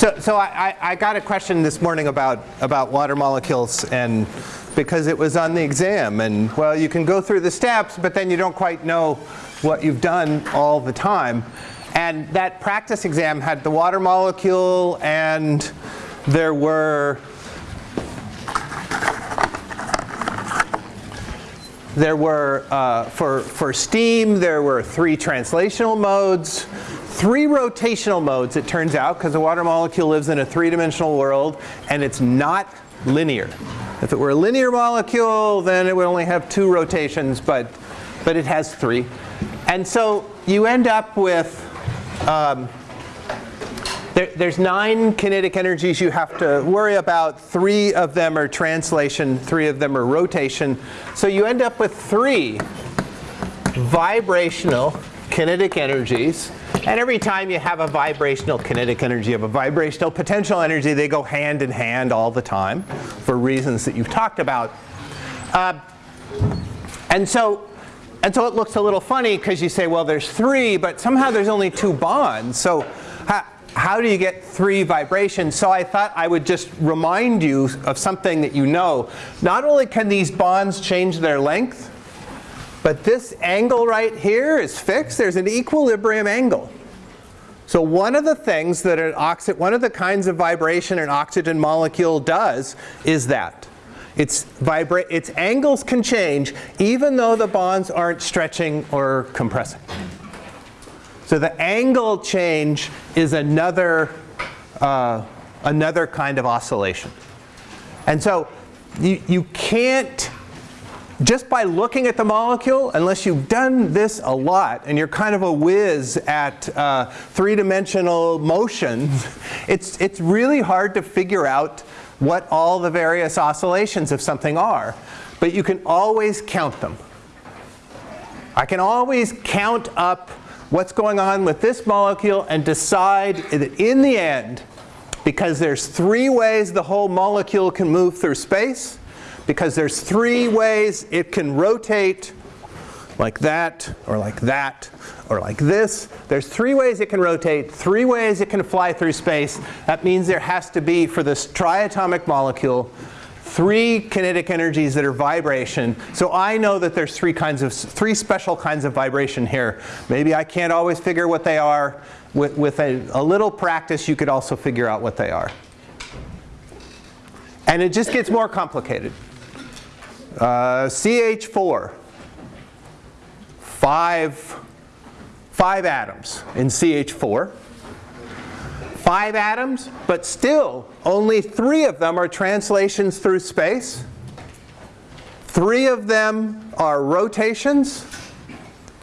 So, so I, I got a question this morning about, about water molecules and because it was on the exam and well you can go through the steps but then you don't quite know what you've done all the time. And that practice exam had the water molecule and there were there were, uh, for, for steam, there were three translational modes, three rotational modes, it turns out, because the water molecule lives in a three-dimensional world, and it's not linear. If it were a linear molecule, then it would only have two rotations, but, but it has three. And so you end up with um, there, there's nine kinetic energies you have to worry about. Three of them are translation, three of them are rotation. So you end up with three vibrational kinetic energies. And every time you have a vibrational kinetic energy, you have a vibrational potential energy, they go hand in hand all the time for reasons that you've talked about. Uh, and so and so it looks a little funny because you say, well, there's three, but somehow there's only two bonds. So how, do you get three vibrations? So I thought I would just remind you of something that you know. Not only can these bonds change their length, but this angle right here is fixed. There's an equilibrium angle. So one of the things that an oxygen, one of the kinds of vibration an oxygen molecule does is that. Its, its angles can change even though the bonds aren't stretching or compressing. So the angle change is another, uh, another kind of oscillation. And so you, you can't, just by looking at the molecule, unless you've done this a lot and you're kind of a whiz at uh, three-dimensional motion, it's, it's really hard to figure out what all the various oscillations of something are. But you can always count them. I can always count up what's going on with this molecule and decide that in the end, because there's three ways the whole molecule can move through space, because there's three ways it can rotate like that, or like that, or like this. There's three ways it can rotate, three ways it can fly through space. That means there has to be, for this triatomic molecule, three kinetic energies that are vibration. So I know that there's three kinds of, three special kinds of vibration here. Maybe I can't always figure what they are. With, with a, a little practice, you could also figure out what they are. And it just gets more complicated. Uh, CH4, five, five atoms in CH4 five atoms, but still only three of them are translations through space. Three of them are rotations.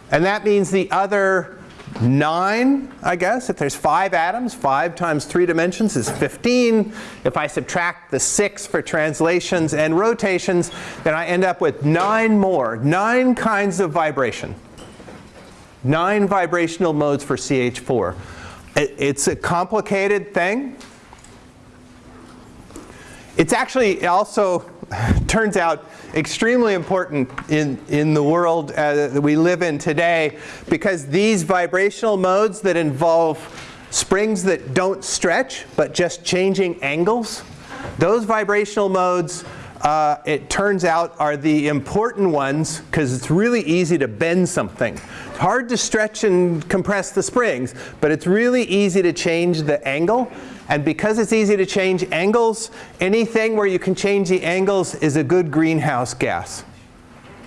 And that means the other nine, I guess, if there's five atoms, five times three dimensions is 15. If I subtract the six for translations and rotations, then I end up with nine more, nine kinds of vibration. Nine vibrational modes for CH4. It's a complicated thing. It's actually also turns out extremely important in, in the world uh, that we live in today because these vibrational modes that involve springs that don't stretch but just changing angles, those vibrational modes uh, it turns out are the important ones because it's really easy to bend something. It's hard to stretch and compress the springs, but it's really easy to change the angle. And because it's easy to change angles, anything where you can change the angles is a good greenhouse gas.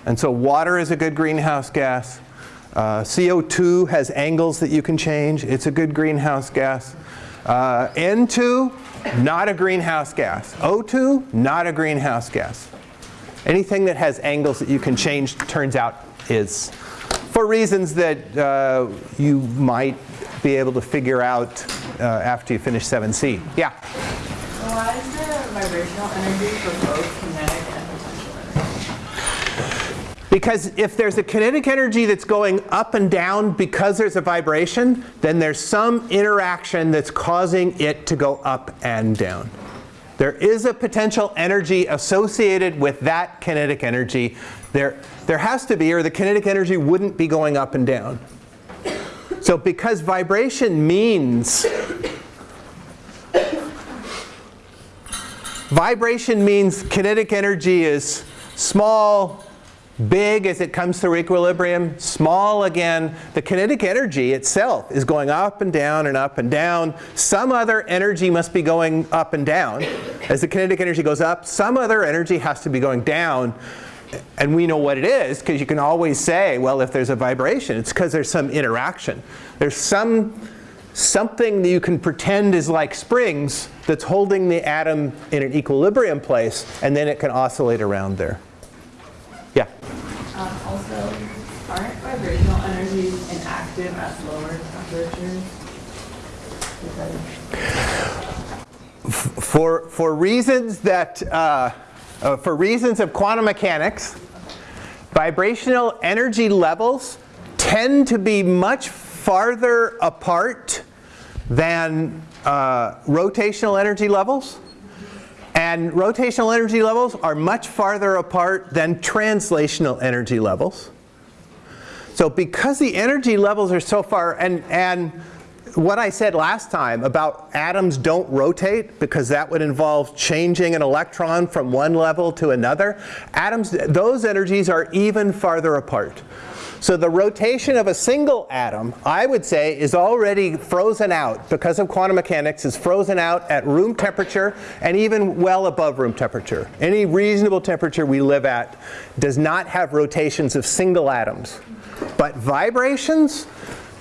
And so water is a good greenhouse gas. Uh, CO2 has angles that you can change. It's a good greenhouse gas. Uh, N2 not a greenhouse gas. O2, not a greenhouse gas. Anything that has angles that you can change turns out is. For reasons that uh, you might be able to figure out uh, after you finish 7C. Yeah? Why is the vibrational energy for both kinetic because if there's a kinetic energy that's going up and down because there's a vibration, then there's some interaction that's causing it to go up and down. There is a potential energy associated with that kinetic energy. There, there has to be, or the kinetic energy wouldn't be going up and down. So because vibration means vibration means kinetic energy is small, big as it comes through equilibrium, small again. The kinetic energy itself is going up and down and up and down. Some other energy must be going up and down. As the kinetic energy goes up, some other energy has to be going down. And we know what it is because you can always say, well, if there's a vibration, it's because there's some interaction. There's some something that you can pretend is like springs that's holding the atom in an equilibrium place, and then it can oscillate around there. Yeah? Um, also, aren't vibrational energies inactive at lower temperatures? Because For, for reasons that, uh, uh, for reasons of quantum mechanics, vibrational energy levels tend to be much farther apart than uh, rotational energy levels. And rotational energy levels are much farther apart than translational energy levels. So because the energy levels are so far, and, and what I said last time about atoms don't rotate because that would involve changing an electron from one level to another, atoms, those energies are even farther apart. So the rotation of a single atom, I would say, is already frozen out because of quantum mechanics, is frozen out at room temperature and even well above room temperature. Any reasonable temperature we live at does not have rotations of single atoms. But vibrations,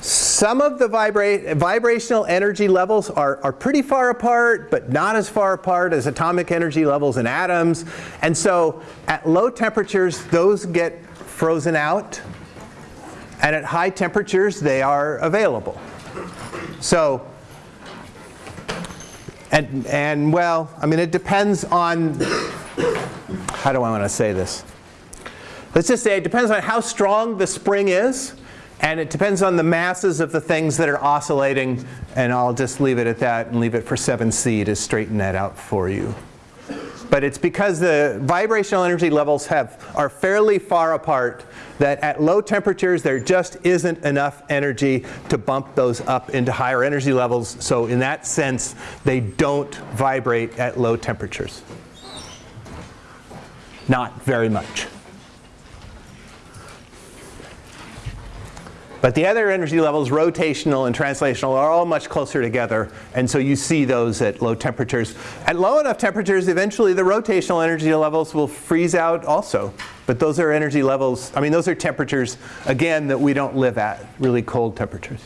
some of the vibra vibrational energy levels are, are pretty far apart, but not as far apart as atomic energy levels in atoms. And so at low temperatures, those get frozen out. And at high temperatures, they are available. So, and, and well, I mean, it depends on, how do I want to say this? Let's just say it depends on how strong the spring is, and it depends on the masses of the things that are oscillating, and I'll just leave it at that and leave it for 7c to straighten that out for you. But it's because the vibrational energy levels have, are fairly far apart that at low temperatures there just isn't enough energy to bump those up into higher energy levels. So in that sense, they don't vibrate at low temperatures. Not very much. But the other energy levels, rotational and translational, are all much closer together. And so you see those at low temperatures. At low enough temperatures, eventually the rotational energy levels will freeze out also. But those are energy levels, I mean, those are temperatures, again, that we don't live at, really cold temperatures.